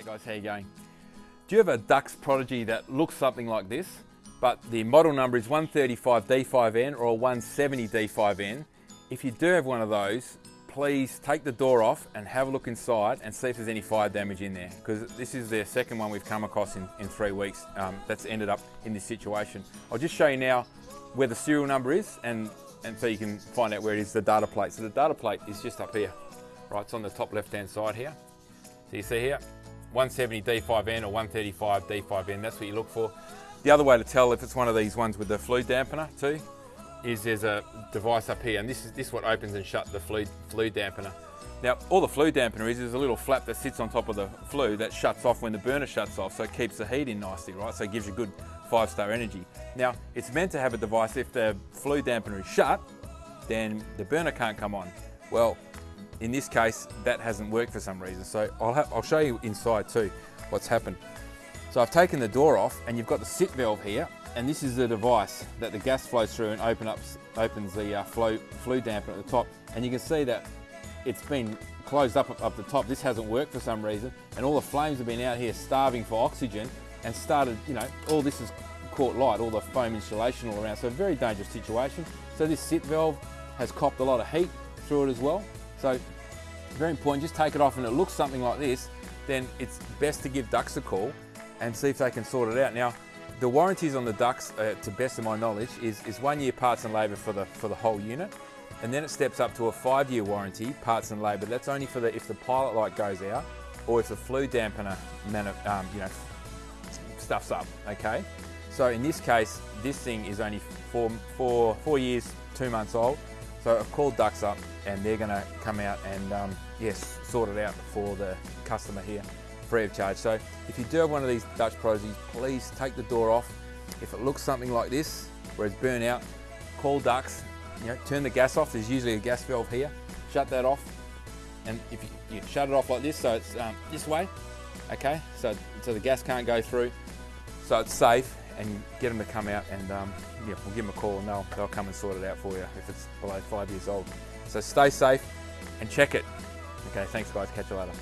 Hey guys, how you going? Do you have a Dux Prodigy that looks something like this, but the model number is 135D5N or 170D5N? If you do have one of those, please take the door off and have a look inside and see if there's any fire damage in there because this is the second one we've come across in, in three weeks um, that's ended up in this situation. I'll just show you now where the serial number is and, and so you can find out where it is, the data plate. So the data plate is just up here, right? It's on the top left hand side here. So you see here, 170 D5N or 135 D5N, that's what you look for. The other way to tell if it's one of these ones with the flue dampener too, is there's a device up here, and this is this is what opens and shuts the flue, flue dampener. Now, all the flue dampener is is a little flap that sits on top of the flue that shuts off when the burner shuts off, so it keeps the heat in nicely, right? So it gives you good five-star energy. Now, it's meant to have a device, if the flue dampener is shut, then the burner can't come on. Well, in this case, that hasn't worked for some reason. So I'll, have, I'll show you inside too what's happened. So I've taken the door off and you've got the SIT valve here and this is the device that the gas flows through and open up, opens the uh, flow, flue damper at the top. And you can see that it's been closed up up the top. This hasn't worked for some reason. And all the flames have been out here starving for oxygen and started, you know, all this has caught light, all the foam insulation all around. So a very dangerous situation. So this SIT valve has copped a lot of heat through it as well. So very important, just take it off and it looks something like this, then it's best to give Dux a call and see if they can sort it out. Now, the warranties on the Dux, uh, to best of my knowledge, is, is one year parts and labour for the, for the whole unit. And then it steps up to a five year warranty, parts and labour. That's only for the, if the pilot light goes out or if the flue dampener um, you know, stuffs up, okay? So in this case, this thing is only four, four, four years, two months old. So I've called Dux up and they're going to come out and um, yes, sort it out for the customer here free of charge. So if you do have one of these Dux Prodigies, please take the door off. If it looks something like this, where it's burnt out, call Dux, you know, turn the gas off. There's usually a gas valve here. Shut that off. And if you, you shut it off like this, so it's um, this way, okay? So, so the gas can't go through, so it's safe and get them to come out and um, yeah, we'll give them a call and they'll, they'll come and sort it out for you if it's below five years old. So stay safe and check it. Okay, thanks guys, catch you later.